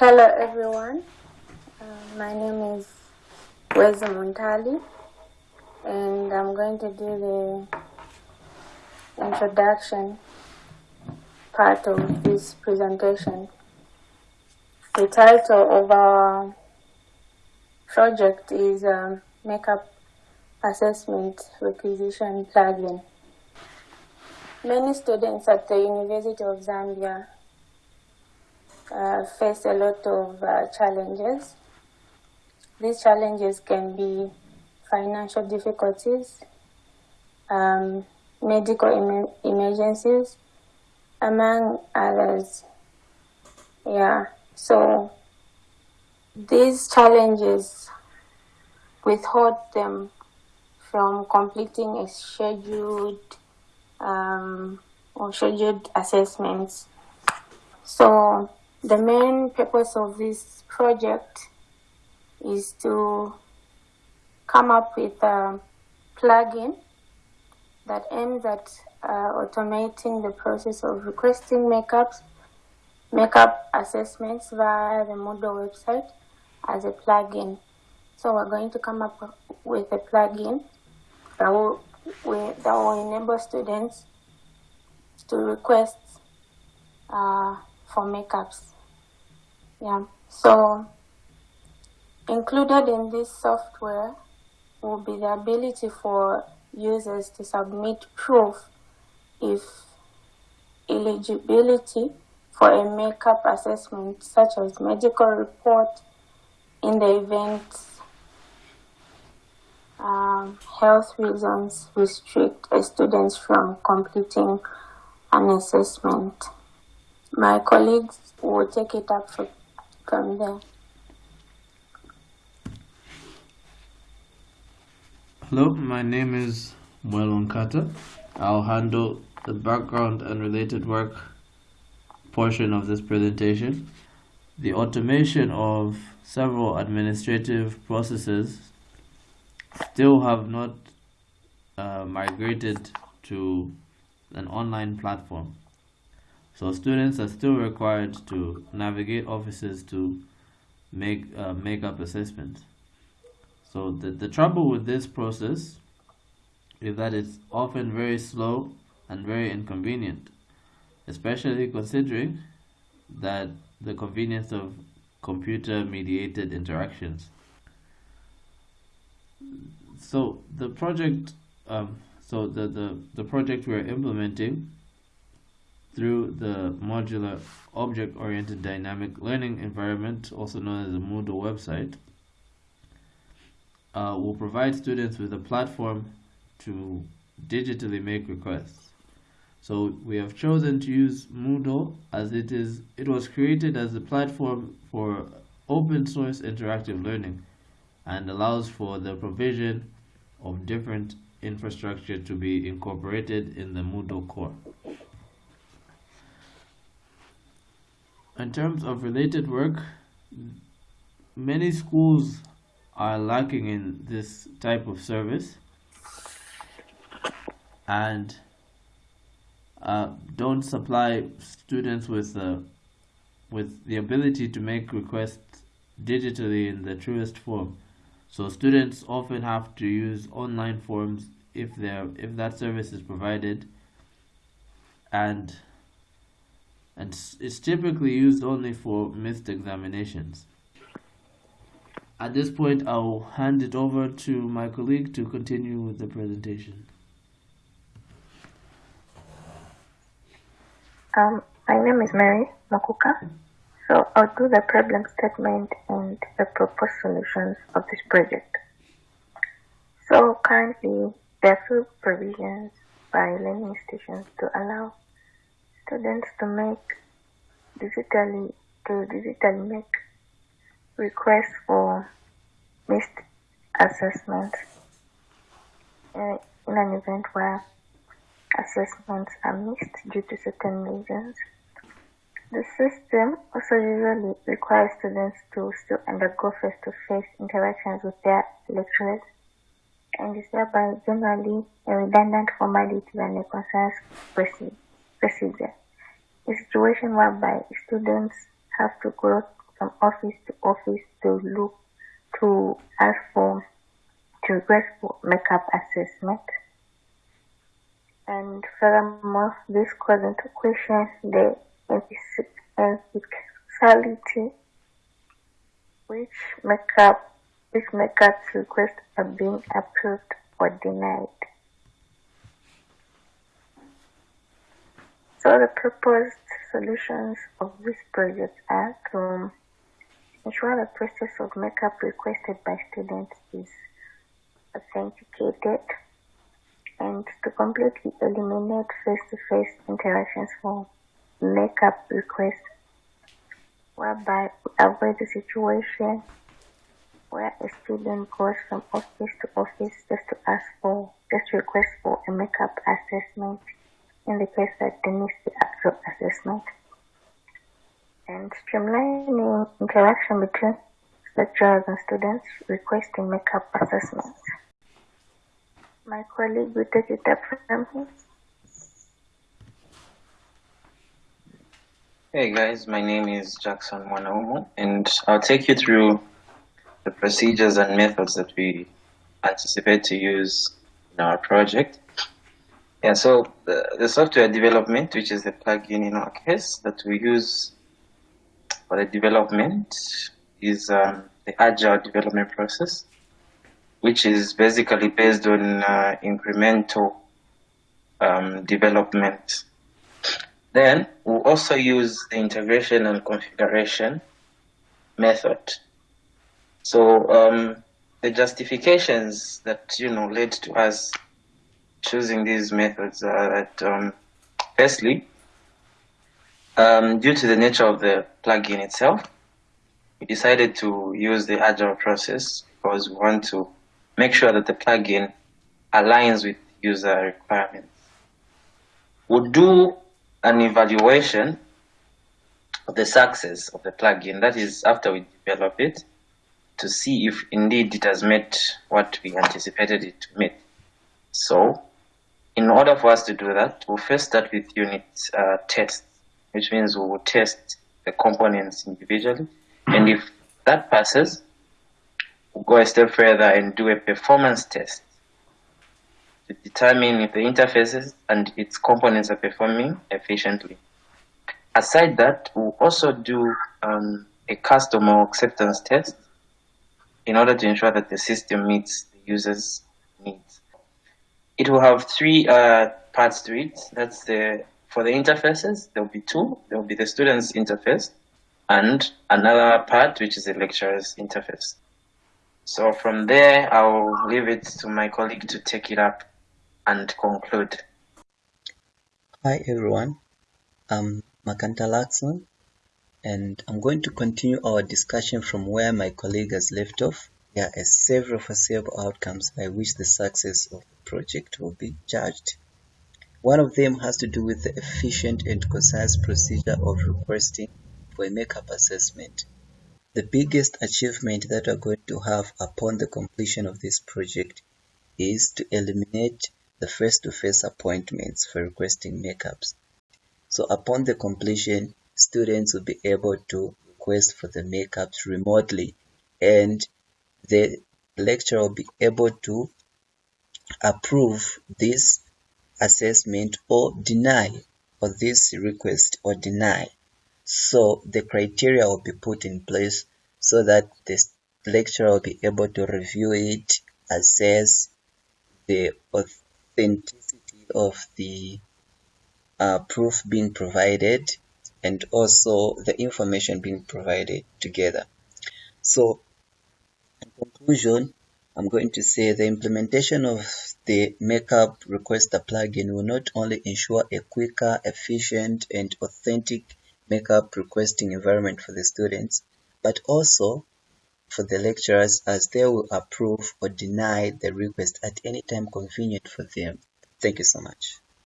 Hello everyone, uh, my name is Weza Montali and I'm going to do the introduction part of this presentation. The title of our project is um, Makeup Assessment Requisition Plugin. Many students at the University of Zambia uh, face a lot of uh, challenges. These challenges can be financial difficulties, um, medical em emergencies, among others. Yeah, so these challenges withhold them from completing a scheduled um, or scheduled assessments. So the main purpose of this project is to come up with a plugin that aims at uh, automating the process of requesting makeups, makeup assessments via the Moodle website as a plugin. So we're going to come up with a plugin that will, that will enable students to request uh, for makeups. Yeah, so included in this software will be the ability for users to submit proof if eligibility for a makeup assessment such as medical report in the event um, health reasons restrict a student from completing an assessment. My colleagues will take it up for, from there. Hello, my name is Mwelon. I'll handle the background and related work portion of this presentation. The automation of several administrative processes still have not uh, migrated to an online platform. So students are still required to navigate offices to make uh, makeup assessments. So the, the trouble with this process is that it's often very slow and very inconvenient, especially considering that the convenience of computer mediated interactions. So the project, um, so the, the, the project we're implementing through the modular object-oriented dynamic learning environment, also known as the Moodle website, uh, will provide students with a platform to digitally make requests. So we have chosen to use Moodle as it is it was created as a platform for open source interactive learning and allows for the provision of different infrastructure to be incorporated in the Moodle core. In terms of related work, many schools are lacking in this type of service and uh, don't supply students with uh, with the ability to make requests digitally in the truest form. So students often have to use online forms if they if that service is provided and and it's typically used only for missed examinations. At this point, I'll hand it over to my colleague to continue with the presentation. Um, my name is Mary Makuka. So I'll do the problem statement and the proposed solutions of this project. So currently, there are few provisions by learning stations to allow students to make digitally to digitally make requests for missed assessments in an event where assessments are missed due to certain reasons. The system also usually requires students to still undergo face-to-face interactions with their lecturers and is thereby generally a redundant formality and a concerns procedure. A situation whereby students have to go from office to office to look to ask for to request for makeup assessment. And furthermore, this calls into question the efficiency which makeup which makeup requests are being approved or denied. So the proposed solutions of this project are to ensure the process of makeup requested by students is authenticated and to completely eliminate face-to-face interactions for makeup requests whereby we avoid the situation where a student goes from office to office just to ask for, just request for a makeup assessment in the case that they the actual assessment. And streamlining interaction between lecturers and students requesting makeup assessments. My colleague will take it up from here. Hey guys, my name is Jackson Wanaumu, and I'll take you through the procedures and methods that we anticipate to use in our project. Yeah, so the, the software development, which is the plugin in our case that we use for the development, is um, the agile development process, which is basically based on uh, incremental um, development. Then we'll also use the integration and configuration method. So um, the justifications that you know led to us choosing these methods are that um, firstly, um, due to the nature of the plugin itself, we decided to use the agile process because we want to make sure that the plugin aligns with user requirements. We'll do an evaluation of the success of the plugin, that is after we develop it, to see if indeed it has met what we anticipated it to meet. So in order for us to do that, we'll first start with unit uh, tests, which means we will test the components individually. And if that passes, we'll go a step further and do a performance test to determine if the interfaces and its components are performing efficiently. Aside that, we'll also do um, a customer acceptance test in order to ensure that the system meets the user's needs. It will have three uh, parts to it. That's the for the interfaces. There will be two. There will be the student's interface, and another part which is the lecturer's interface. So from there, I'll leave it to my colleague to take it up and conclude. Hi everyone, I'm Makanta Lakson and I'm going to continue our discussion from where my colleague has left off. There are several foreseeable outcomes by which the success of project will be judged. One of them has to do with the efficient and concise procedure of requesting for a makeup assessment. The biggest achievement that we're going to have upon the completion of this project is to eliminate the face-to-face -face appointments for requesting makeups. So upon the completion, students will be able to request for the makeups remotely and the lecturer will be able to approve this assessment or deny or this request or deny. So the criteria will be put in place so that the lecturer will be able to review it, assess the authenticity of the uh, proof being provided and also the information being provided together. So in conclusion, I'm going to say the implementation of the Makeup Requester plugin will not only ensure a quicker, efficient, and authentic makeup requesting environment for the students, but also for the lecturers as they will approve or deny the request at any time convenient for them. Thank you so much.